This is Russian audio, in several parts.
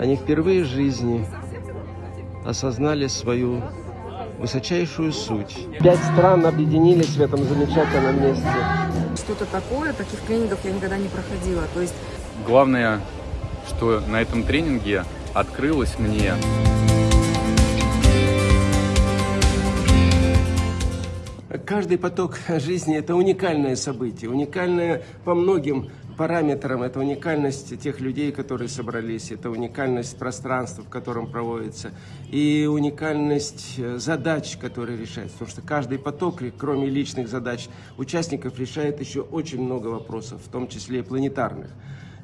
Они впервые в жизни осознали свою высочайшую суть. Пять стран объединились в этом замечательном месте. Что-то такое, таких тренингов я никогда не проходила. То есть Главное, что на этом тренинге открылось мне Каждый поток жизни – это уникальное событие, уникальное по многим параметрам. Это уникальность тех людей, которые собрались, это уникальность пространства, в котором проводится, и уникальность э, задач, которые решаются. Потому что каждый поток, кроме личных задач участников, решает еще очень много вопросов, в том числе и планетарных.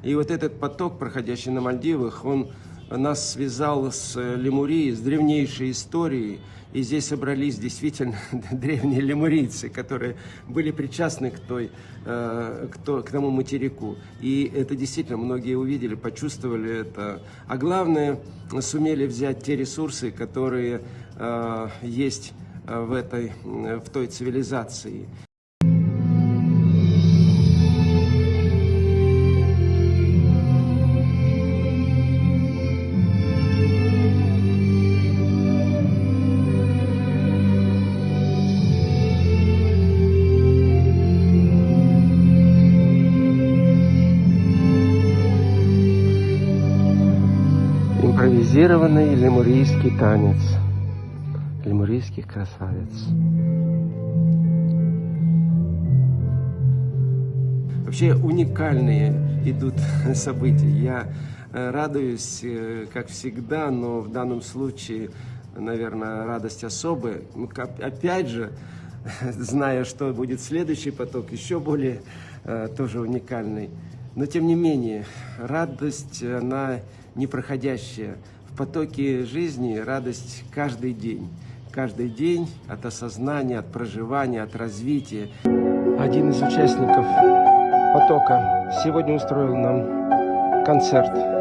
И вот этот поток, проходящий на Мальдивах, он нас связал с Лемурией, с древнейшей историей, и здесь собрались действительно древние лемурийцы, которые были причастны к, той, э, к, то, к тому материку. И это действительно многие увидели, почувствовали это. А главное, сумели взять те ресурсы, которые э, есть э, в, этой, в той цивилизации. Импровизированный лемурийский танец лемурийских красавиц. Вообще уникальные идут события. Я э, радуюсь, э, как всегда, но в данном случае, наверное, радость особая. Ну, опять же, зная, что будет следующий поток, еще более э, тоже уникальный. Но тем не менее, радость, она непроходящая. Потоке жизни радость каждый день. Каждый день от осознания, от проживания, от развития. Один из участников потока сегодня устроил нам концерт.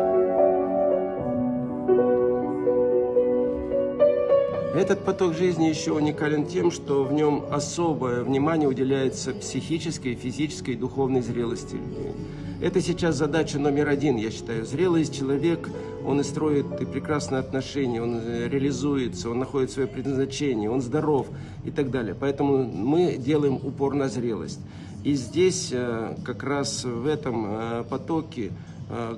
Этот поток жизни еще уникален тем, что в нем особое внимание уделяется психической, физической и духовной зрелости людей. Это сейчас задача номер один, я считаю. Зрелый человек, он и строит и прекрасные отношения, он э, реализуется, он находит свое предназначение, он здоров и так далее. Поэтому мы делаем упор на зрелость. И здесь э, как раз в этом э, потоке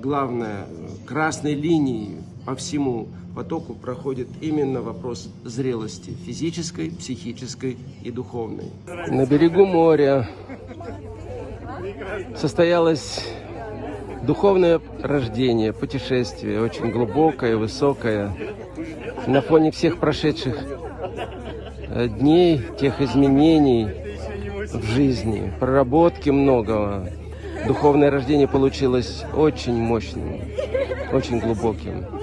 главное, красной линией по всему потоку проходит именно вопрос зрелости физической, психической и духовной. На берегу моря состоялось духовное рождение, путешествие, очень глубокое, высокое. На фоне всех прошедших э, дней, тех изменений в жизни, проработки многого, духовное рождение получилось очень мощным, очень глубоким.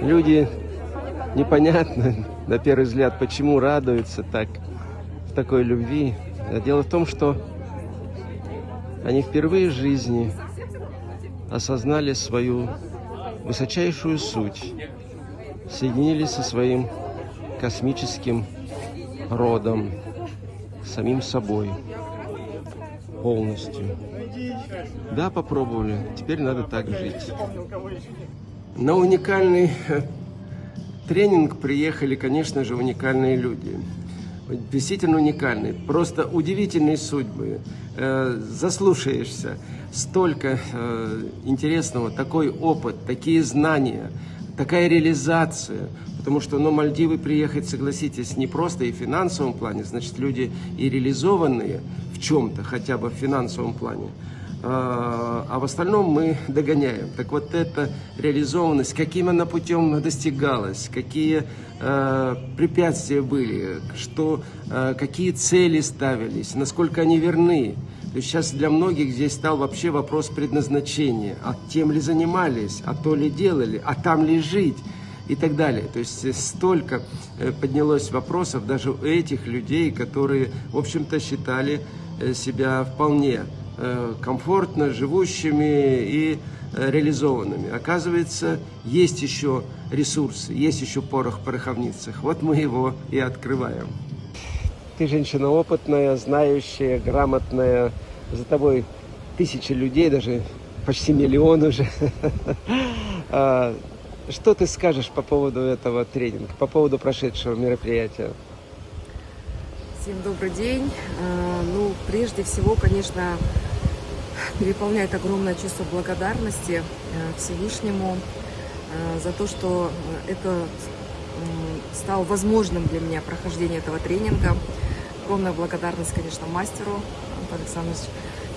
Люди непонятно, на первый взгляд, почему радуются так, в такой любви. Дело в том, что они впервые в жизни осознали свою высочайшую суть, соединились со своим космическим родом, самим собой полностью. Да, попробовали, теперь надо так жить. На уникальный э, тренинг приехали, конечно же, уникальные люди действительно уникальный, просто удивительные судьбы. Э, заслушаешься, столько э, интересного, такой опыт, такие знания, такая реализация. Потому что ну, Мальдивы приехать, согласитесь, не просто и в финансовом плане, значит, люди и реализованные в чем-то, хотя бы в финансовом плане, а, а в остальном мы догоняем. Так вот эта реализованность, каким она путем достигалась, какие э, препятствия были, что, э, какие цели ставились, насколько они верны. То есть сейчас для многих здесь стал вообще вопрос предназначения. А тем ли занимались, а то ли делали, а там ли жить и так далее. То есть столько э, поднялось вопросов даже у этих людей, которые, в общем-то, считали э, себя вполне комфортно живущими и э, реализованными. Оказывается, есть еще ресурсы, есть еще порох в пороховницах. Вот мы его и открываем. Ты женщина опытная, знающая, грамотная. За тобой тысячи людей, даже почти миллион уже. А, что ты скажешь по поводу этого тренинга, по поводу прошедшего мероприятия? Всем добрый день. А, ну, прежде всего, конечно, переполняет огромное чувство благодарности э, Всевышнему э, за то, что это стало возможным для меня прохождение этого тренинга. Огромная благодарность, конечно, мастеру Антон Александрович.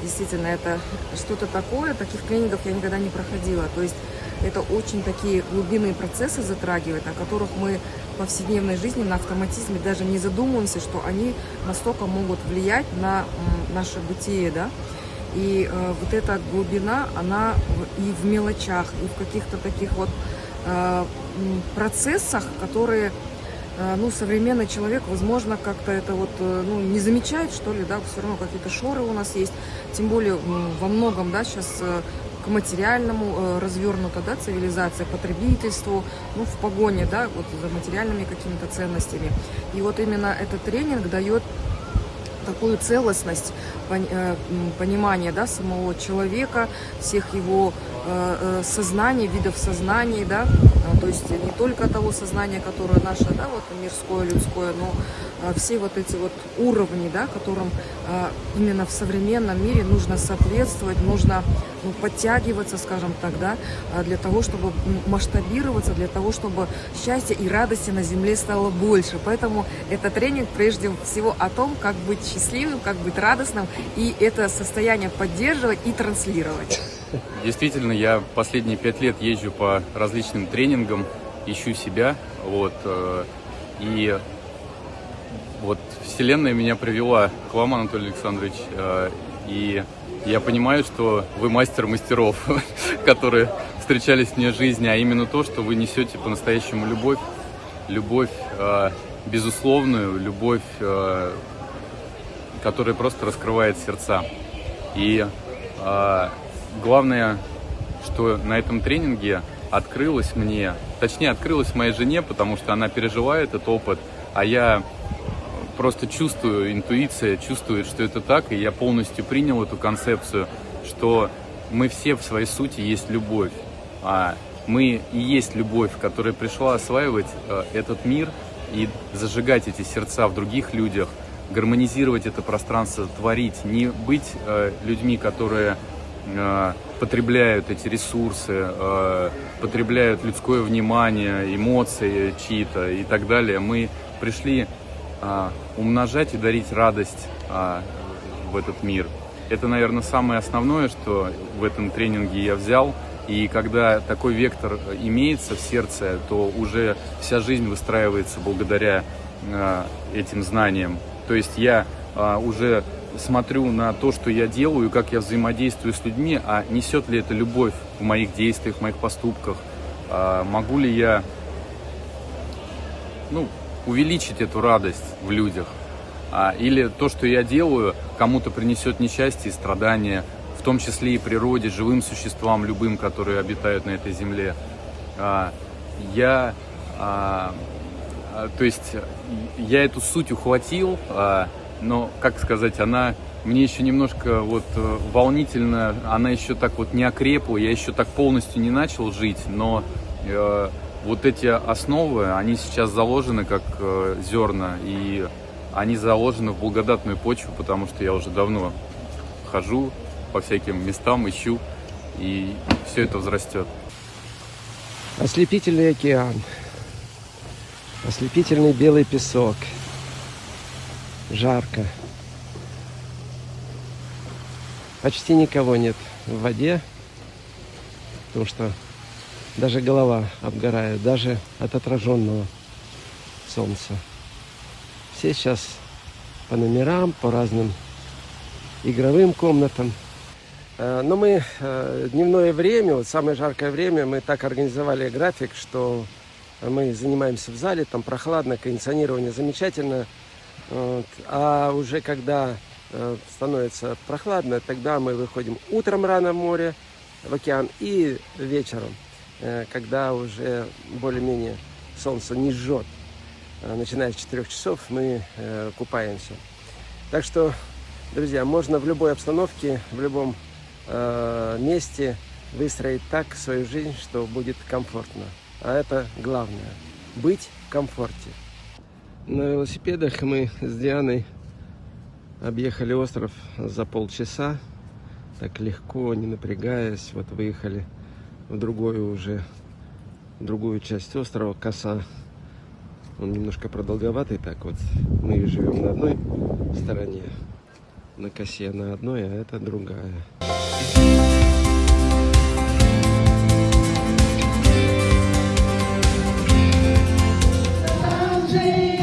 Действительно, это что-то такое, таких тренингов я никогда не проходила. То есть это очень такие глубинные процессы затрагивает, о которых мы в повседневной жизни на автоматизме даже не задумываемся, что они настолько могут влиять на наше бытие, да. И э, вот эта глубина, она и в мелочах, и в каких-то таких вот э, процессах, которые э, ну, современный человек, возможно, как-то это вот, э, ну, не замечает, что ли, да, все равно какие-то шоры у нас есть, тем более во многом, да, сейчас э, к материальному развернута, да, цивилизация, потребительству, ну, в погоне, да, вот за материальными какими-то ценностями. И вот именно этот тренинг дает такую целостность э, понимания да, самого человека, всех его э, э, сознаний, видов сознаний, да, то есть не только того сознания, которое наше, да, вот мирское, людское, но все вот эти вот уровни, да, которым именно в современном мире нужно соответствовать, нужно ну, подтягиваться, скажем так, да, для того, чтобы масштабироваться, для того, чтобы счастья и радости на земле стало больше. Поэтому это тренинг прежде всего о том, как быть счастливым, как быть радостным, и это состояние поддерживать и транслировать. Действительно, я последние пять лет езжу по различным тренингам, ищу себя, вот, э, и вот Вселенная меня привела к вам, Анатолий Александрович, э, и я понимаю, что вы мастер мастеров, которые встречались мне в жизни, а именно то, что вы несете по-настоящему любовь, любовь э, безусловную, любовь который просто раскрывает сердца. И э, главное, что на этом тренинге открылось мне, точнее открылось моей жене, потому что она пережила этот опыт, а я просто чувствую, интуиция чувствует, что это так, и я полностью принял эту концепцию, что мы все в своей сути есть любовь, а мы и есть любовь, которая пришла осваивать э, этот мир и зажигать эти сердца в других людях – гармонизировать это пространство, творить, не быть э, людьми, которые э, потребляют эти ресурсы, потребляют людское внимание, эмоции чьи-то и так далее. Мы пришли э, умножать и дарить радость э, в этот мир. Это, наверное, самое основное, что в этом тренинге я взял. И когда такой вектор имеется в сердце, то уже вся жизнь выстраивается благодаря э, этим знаниям. То есть я а, уже смотрю на то, что я делаю, как я взаимодействую с людьми, а несет ли это любовь в моих действиях, в моих поступках, а, могу ли я ну, увеличить эту радость в людях, а, или то, что я делаю, кому-то принесет несчастье и страдания, в том числе и природе, живым существам, любым, которые обитают на этой земле. А, я а, то есть я эту суть ухватил, но, как сказать, она мне еще немножко вот э, волнительно, она еще так вот не окрепла, я еще так полностью не начал жить, но э, вот эти основы, они сейчас заложены как э, зерна, и они заложены в благодатную почву, потому что я уже давно хожу по всяким местам, ищу, и все это взрастет. Ослепительный океан. Ослепительный белый песок. Жарко. Почти никого нет в воде, потому что даже голова обгорает, даже от отраженного солнца. Все сейчас по номерам, по разным игровым комнатам. Э, но мы э, дневное время, вот самое жаркое время, мы так организовали график, что мы занимаемся в зале, там прохладно, кондиционирование замечательно. Вот. А уже когда э, становится прохладно, тогда мы выходим утром рано в море, в океан и вечером, когда уже более-менее солнце не жжет. Э, начиная с 4 часов мы купаемся. Так что, друзья, можно в любой обстановке, в любом э, месте выстроить так свою жизнь, что будет комфортно. А это главное – быть в комфорте. На велосипедах мы с Дианой объехали остров за полчаса, так легко, не напрягаясь. Вот выехали в другую уже, в другую часть острова, Коса. Он немножко продолговатый, так вот. Мы живем на одной стороне, на косе на одной, а это другая. Там же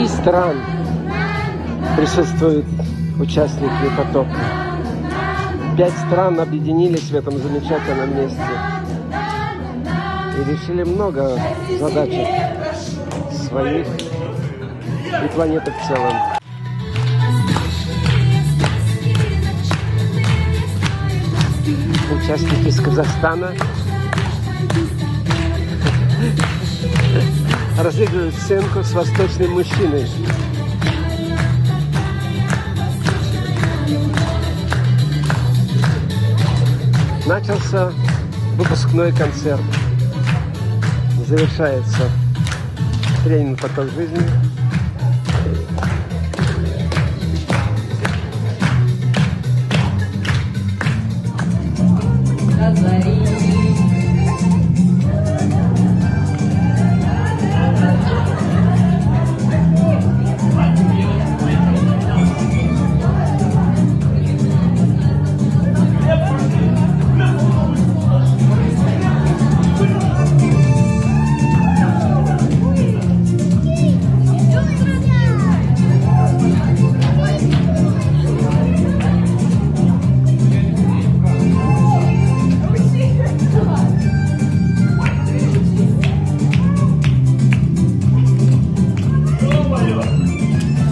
10 стран присутствуют участники потока. Пять стран объединились в этом замечательном месте и решили много задач своих и планеты в целом. Участники из Казахстана разыгрывают сценку с восточным мужчиной. Начался выпускной концерт. Завершается тренинг «Поток жизни». れば。